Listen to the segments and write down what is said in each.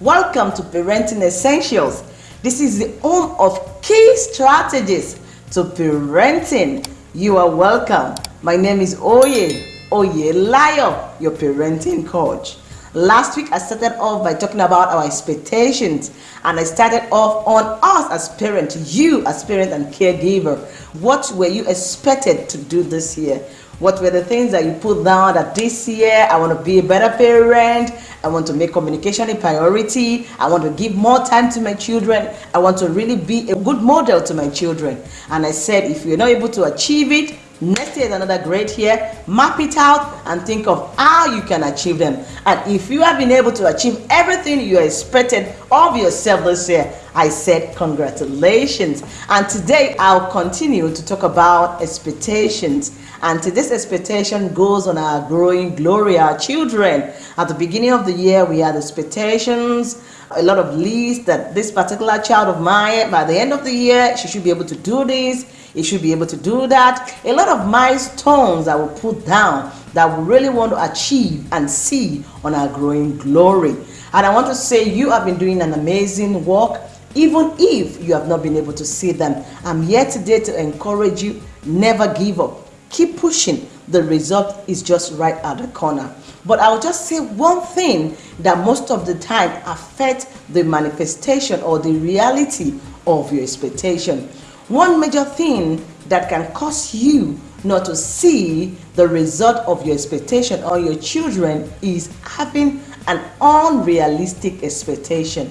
Welcome to Parenting Essentials. This is the home of key strategies to parenting. You are welcome. My name is Oye, Oye Layo, your parenting coach. Last week I started off by talking about our expectations and I started off on us as parent, you as parent and caregiver. What were you expected to do this year? What were the things that you put down that this year I want to be a better parent? I want to make communication a priority. I want to give more time to my children. I want to really be a good model to my children. And I said, if you're not able to achieve it, next year is another great year. Map it out and think of how you can achieve them. And if you have been able to achieve everything you expected of yourself this year, I said congratulations. And today I'll continue to talk about expectations and this expectation goes on our growing glory, our children. At the beginning of the year, we had expectations, a lot of lists that this particular child of mine, by the end of the year, she should be able to do this, he should be able to do that. A lot of milestones I will put down that we really want to achieve and see on our growing glory. And I want to say you have been doing an amazing work even if you have not been able to see them. I'm here today to encourage you, never give up keep pushing the result is just right at the corner but i'll just say one thing that most of the time affect the manifestation or the reality of your expectation one major thing that can cause you not to see the result of your expectation on your children is having an unrealistic expectation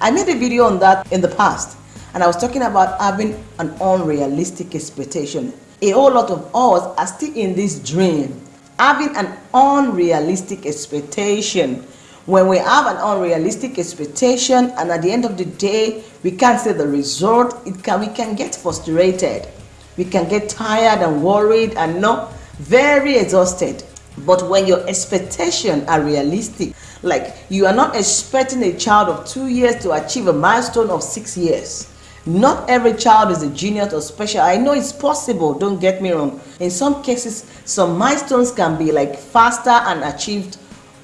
i made a video on that in the past and i was talking about having an unrealistic expectation a whole lot of us are still in this dream, having an unrealistic expectation. When we have an unrealistic expectation and at the end of the day, we can't see the result, it can, we can get frustrated. We can get tired and worried and not very exhausted. But when your expectations are realistic, like you are not expecting a child of two years to achieve a milestone of six years, not every child is a genius or special. I know it's possible, don't get me wrong. In some cases, some milestones can be like faster and achieved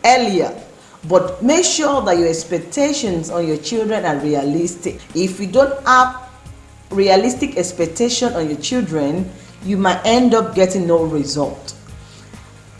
earlier. But make sure that your expectations on your children are realistic. If you don't have realistic expectation on your children, you might end up getting no result.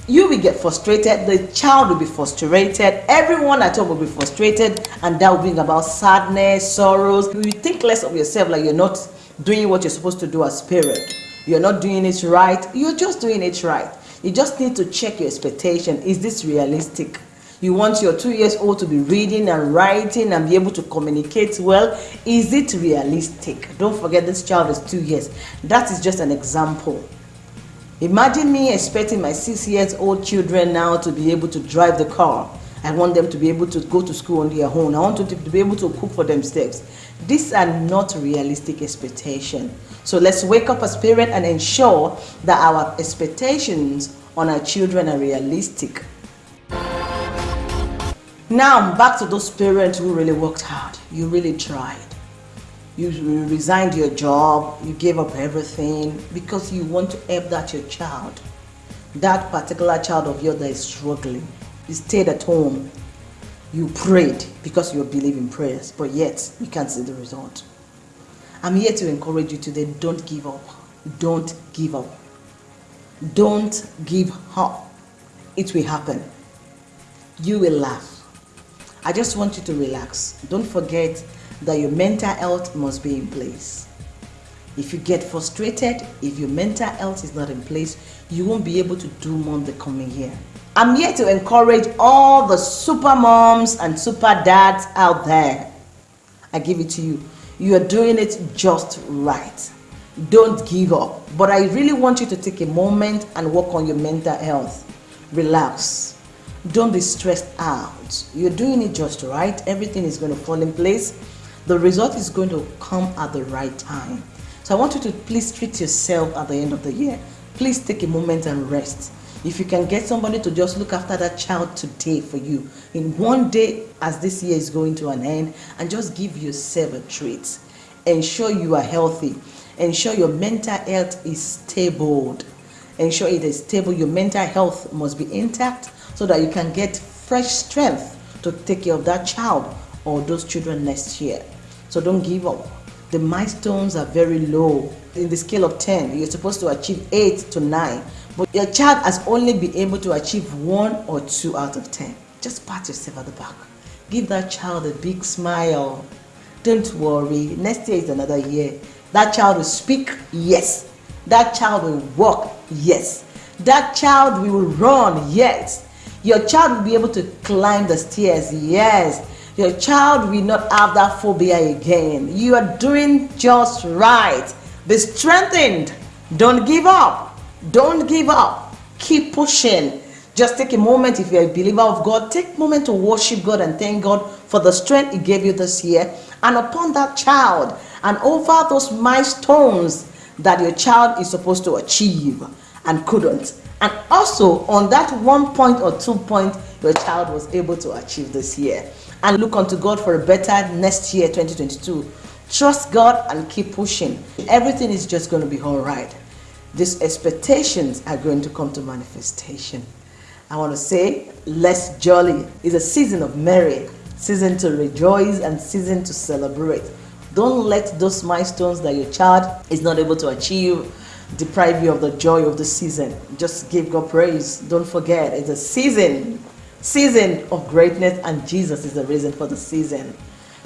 You will get frustrated the child will be frustrated everyone at home will be frustrated and that will bring about sadness sorrows. You think less of yourself like you're not doing what you're supposed to do as parent. You're not doing it right. You're just doing it right. You just need to check your expectation. Is this realistic you want your two years old to be reading and writing and be able to communicate well is it realistic don't forget this child is two years that is just an example Imagine me expecting my six years old children now to be able to drive the car. I want them to be able to go to school on their own. I want them to be able to cook for themselves. These are not realistic expectations. So let's wake up as parents and ensure that our expectations on our children are realistic. Now back to those parents who really worked hard. You really tried you resigned your job, you gave up everything because you want to help that your child, that particular child of yours that is struggling. You stayed at home, you prayed because you believe in prayers, but yet you can't see the result. I'm here to encourage you today, don't give up. Don't give up. Don't give up. It will happen. You will laugh. I just want you to relax. Don't forget that your mental health must be in place. If you get frustrated, if your mental health is not in place, you won't be able to do more the coming year. I'm here to encourage all the super moms and super dads out there. I give it to you. You are doing it just right. Don't give up. But I really want you to take a moment and work on your mental health. Relax. Don't be stressed out. You're doing it just right. Everything is going to fall in place the result is going to come at the right time. So I want you to please treat yourself at the end of the year. Please take a moment and rest. If you can get somebody to just look after that child today for you, in one day as this year is going to an end, and just give yourself a treat. Ensure you are healthy. Ensure your mental health is stable. Ensure it is stable. Your mental health must be intact so that you can get fresh strength to take care of that child or those children next year. So don't give up. The milestones are very low. In the scale of 10, you're supposed to achieve 8 to 9, but your child has only been able to achieve 1 or 2 out of 10. Just pat yourself at the back. Give that child a big smile. Don't worry, next year is another year. That child will speak, yes. That child will walk, yes. That child will run, yes. Your child will be able to climb the stairs, yes. Your child will not have that phobia again. You are doing just right. Be strengthened. Don't give up. Don't give up. Keep pushing. Just take a moment if you're a believer of God. Take a moment to worship God and thank God for the strength He gave you this year. And upon that child and over those milestones that your child is supposed to achieve and couldn't. And also on that one point or two point your child was able to achieve this year. And look unto God for a better next year 2022 trust God and keep pushing. Everything is just going to be all right. These expectations are going to come to manifestation. I want to say let's jolly. Is a season of merry season to rejoice and season to celebrate. Don't let those milestones that your child is not able to achieve deprive you of the joy of the season just give God praise don't forget it's a season season of greatness and Jesus is the reason for the season.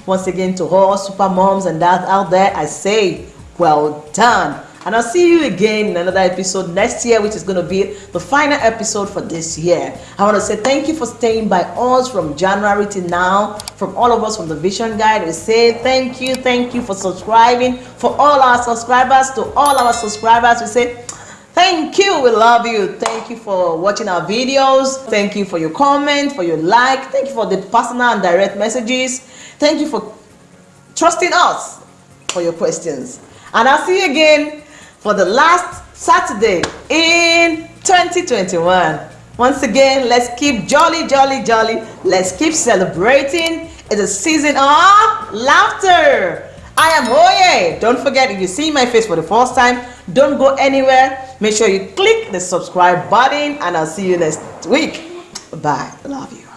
Once again to all super moms and dads out there, I say well done. And I'll see you again in another episode next year, which is going to be the final episode for this year. I want to say thank you for staying by us from January to now. From all of us from the Vision Guide, we say thank you, thank you for subscribing. For all our subscribers, to all our subscribers, we say Thank you. We love you. Thank you for watching our videos. Thank you for your comment, for your like. Thank you for the personal and direct messages. Thank you for trusting us for your questions. And I'll see you again for the last Saturday in 2021. Once again, let's keep jolly, jolly, jolly. Let's keep celebrating. It's a season of laughter. I am Oye. Don't forget, if you see my face for the first time, don't go anywhere. Make sure you click the subscribe button and I'll see you next week. Bye. Love you.